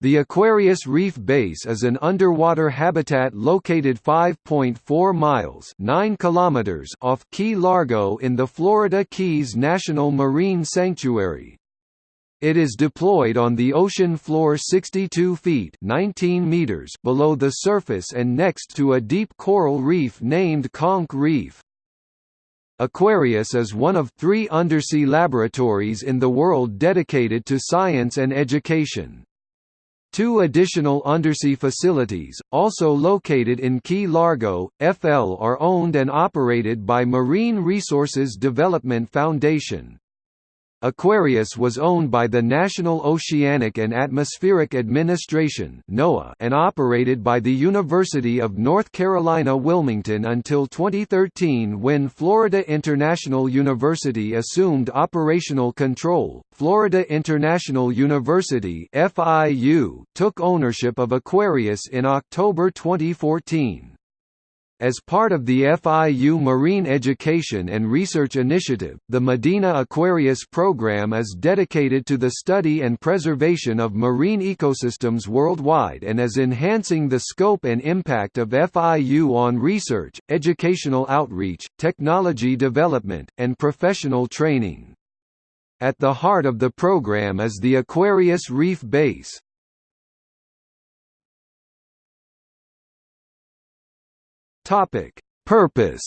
The Aquarius Reef Base is an underwater habitat located 5.4 miles 9 kilometers off Key Largo in the Florida Keys National Marine Sanctuary. It is deployed on the ocean floor 62 feet 19 meters below the surface and next to a deep coral reef named Conch Reef. Aquarius is one of three undersea laboratories in the world dedicated to science and education. Two additional undersea facilities, also located in Key Largo, FL are owned and operated by Marine Resources Development Foundation. Aquarius was owned by the National Oceanic and Atmospheric Administration and operated by the University of North Carolina Wilmington until 2013 when Florida International University assumed operational control. Florida International University took ownership of Aquarius in October 2014. As part of the FIU Marine Education and Research Initiative, the Medina Aquarius program is dedicated to the study and preservation of marine ecosystems worldwide and is enhancing the scope and impact of FIU on research, educational outreach, technology development, and professional training. At the heart of the program is the Aquarius Reef Base, Topic: Purpose.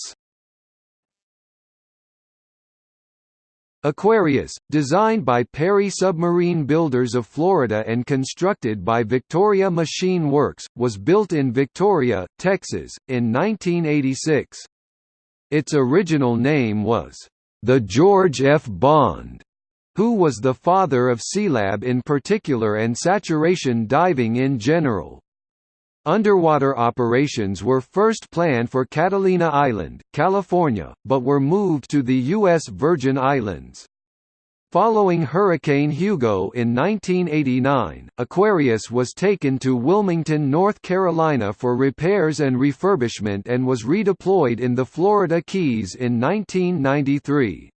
Aquarius, designed by Perry Submarine Builders of Florida and constructed by Victoria Machine Works, was built in Victoria, Texas, in 1986. Its original name was, the George F. Bond, who was the father of Sealab in particular and saturation diving in general. Underwater operations were first planned for Catalina Island, California, but were moved to the U.S. Virgin Islands. Following Hurricane Hugo in 1989, Aquarius was taken to Wilmington, North Carolina for repairs and refurbishment and was redeployed in the Florida Keys in 1993.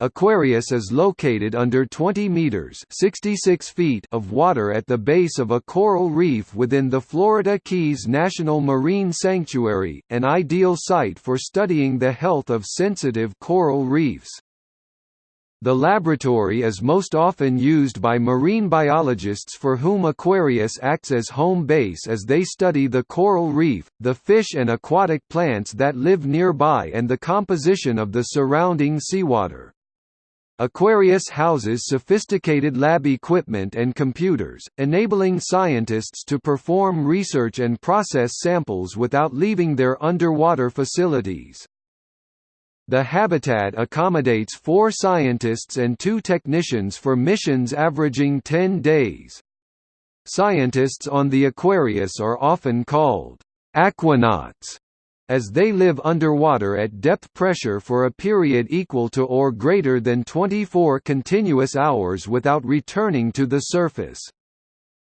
Aquarius is located under 20 meters (66 feet) of water at the base of a coral reef within the Florida Keys National Marine Sanctuary, an ideal site for studying the health of sensitive coral reefs. The laboratory is most often used by marine biologists for whom Aquarius acts as home base as they study the coral reef, the fish and aquatic plants that live nearby and the composition of the surrounding seawater. Aquarius houses sophisticated lab equipment and computers, enabling scientists to perform research and process samples without leaving their underwater facilities. The habitat accommodates four scientists and two technicians for missions averaging 10 days. Scientists on the Aquarius are often called aquanauts as they live underwater at depth pressure for a period equal to or greater than 24 continuous hours without returning to the surface.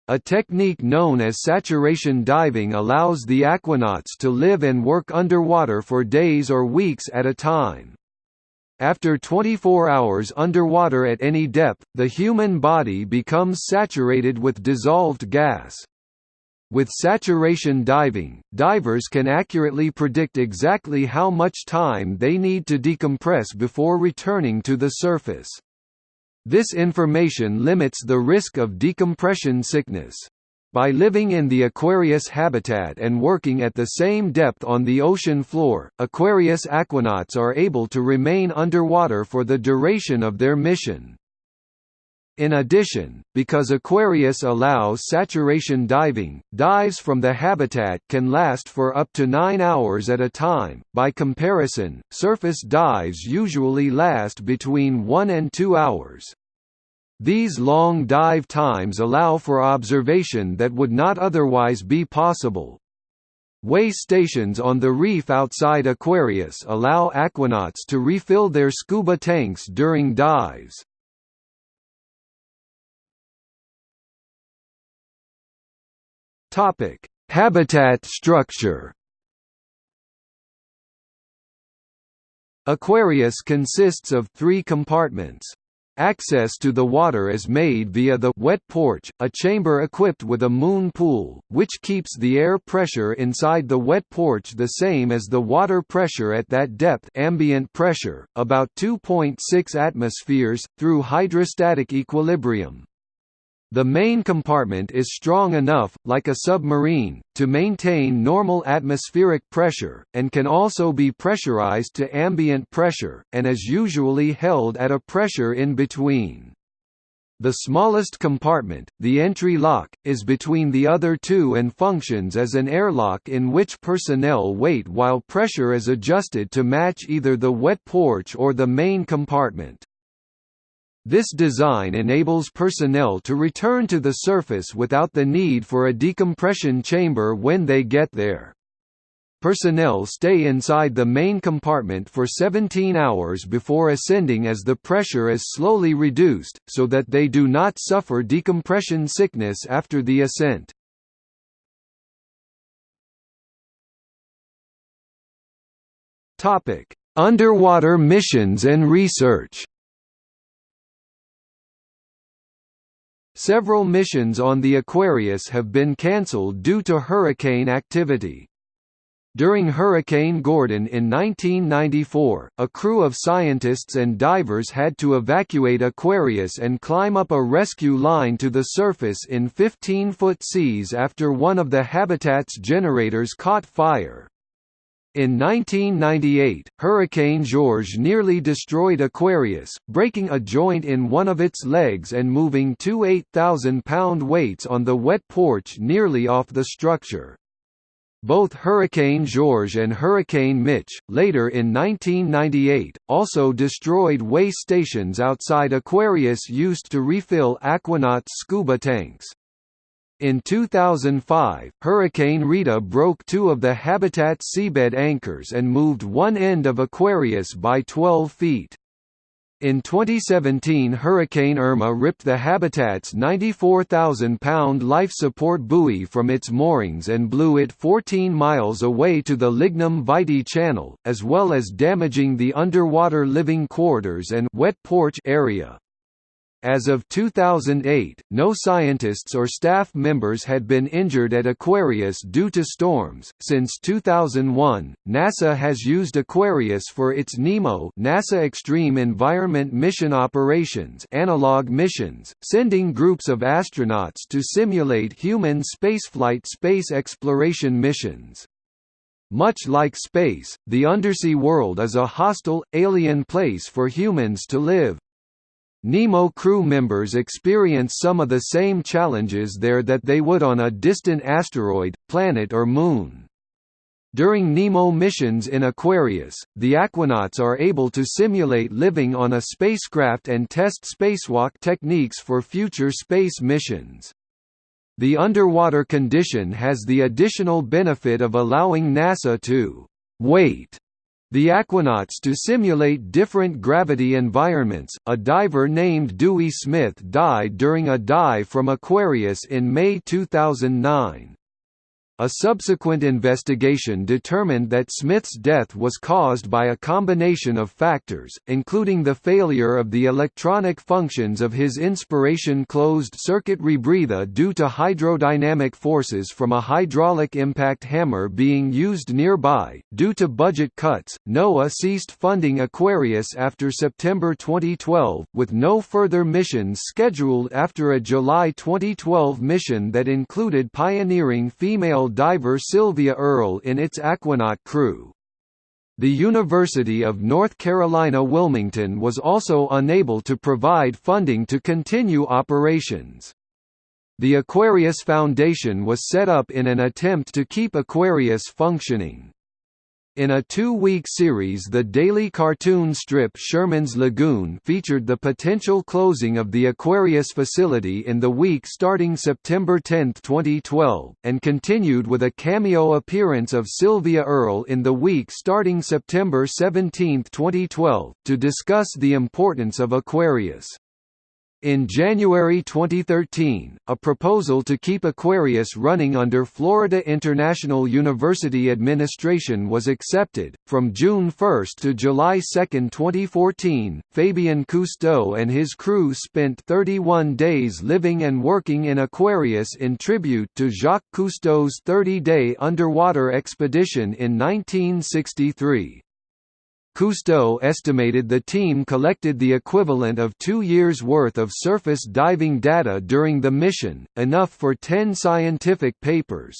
A technique known as saturation diving allows the aquanauts to live and work underwater for days or weeks at a time. After 24 hours underwater at any depth, the human body becomes saturated with dissolved gas. With saturation diving, divers can accurately predict exactly how much time they need to decompress before returning to the surface. This information limits the risk of decompression sickness. By living in the Aquarius habitat and working at the same depth on the ocean floor, Aquarius aquanauts are able to remain underwater for the duration of their mission. In addition, because Aquarius allows saturation diving, dives from the habitat can last for up to 9 hours at a time. By comparison, surface dives usually last between 1 and 2 hours. These long dive times allow for observation that would not otherwise be possible. Way stations on the reef outside Aquarius allow aquanauts to refill their scuba tanks during dives. Topic: Habitat structure. Aquarius consists of three compartments. access to the water is made via the wet porch, a chamber equipped with a moon pool, which keeps the air pressure inside the wet porch the same as the water pressure at that depth ambient pressure, about 2.6 atmospheres, through hydrostatic equilibrium. The main compartment is strong enough, like a submarine, to maintain normal atmospheric pressure, and can also be pressurized to ambient pressure, and is usually held at a pressure in between. The smallest compartment, the entry lock, is between the other two and functions as an airlock in which personnel wait while pressure is adjusted to match either the wet porch or the main compartment. This design enables personnel to return to the surface without the need for a decompression chamber when they get there. Personnel stay inside the main compartment for 17 hours before ascending as the pressure is slowly reduced, so that they do not suffer decompression sickness after the ascent. Underwater missions and research Several missions on the Aquarius have been cancelled due to hurricane activity. During Hurricane Gordon in 1994, a crew of scientists and divers had to evacuate Aquarius and climb up a rescue line to the surface in 15-foot seas after one of the habitat's generators caught fire. In 1998, Hurricane Georges nearly destroyed Aquarius, breaking a joint in one of its legs and moving two 8,000-pound weights on the wet porch nearly off the structure. Both Hurricane Georges and Hurricane Mitch, later in 1998, also destroyed way stations outside Aquarius used to refill Aquanauts' scuba tanks. In 2005, Hurricane Rita broke two of the habitat's seabed anchors and moved one end of Aquarius by 12 feet. In 2017 Hurricane Irma ripped the habitat's 94,000-pound life support buoy from its moorings and blew it 14 miles away to the Lignum Vitae Channel, as well as damaging the underwater living quarters and wet porch area. As of 2008, no scientists or staff members had been injured at Aquarius due to storms. Since 2001, NASA has used Aquarius for its NEMO NASA Extreme Environment Mission Operations analog missions, sending groups of astronauts to simulate human spaceflight space exploration missions. Much like space, the undersea world is a hostile, alien place for humans to live. Nemo crew members experience some of the same challenges there that they would on a distant asteroid, planet or moon. During Nemo missions in Aquarius, the Aquanauts are able to simulate living on a spacecraft and test spacewalk techniques for future space missions. The underwater condition has the additional benefit of allowing NASA to «weight» The Aquanauts to simulate different gravity environments. A diver named Dewey Smith died during a dive from Aquarius in May 2009. A subsequent investigation determined that Smith's death was caused by a combination of factors, including the failure of the electronic functions of his inspiration closed-circuit rebreather due to hydrodynamic forces from a hydraulic impact hammer being used nearby. Due to budget cuts, NOAA ceased funding Aquarius after September 2012, with no further missions scheduled after a July 2012 mission that included pioneering female diver Sylvia Earle in its Aquanaut crew. The University of North Carolina Wilmington was also unable to provide funding to continue operations. The Aquarius Foundation was set up in an attempt to keep Aquarius functioning. In a two-week series the daily cartoon strip Sherman's Lagoon featured the potential closing of the Aquarius facility in the week starting September 10, 2012, and continued with a cameo appearance of Sylvia Earle in the week starting September 17, 2012, to discuss the importance of Aquarius. In January 2013, a proposal to keep Aquarius running under Florida International University administration was accepted. From June 1 to July 2, 2014, Fabien Cousteau and his crew spent 31 days living and working in Aquarius in tribute to Jacques Cousteau's 30-day underwater expedition in 1963. Cousteau estimated the team collected the equivalent of two years' worth of surface diving data during the mission, enough for ten scientific papers.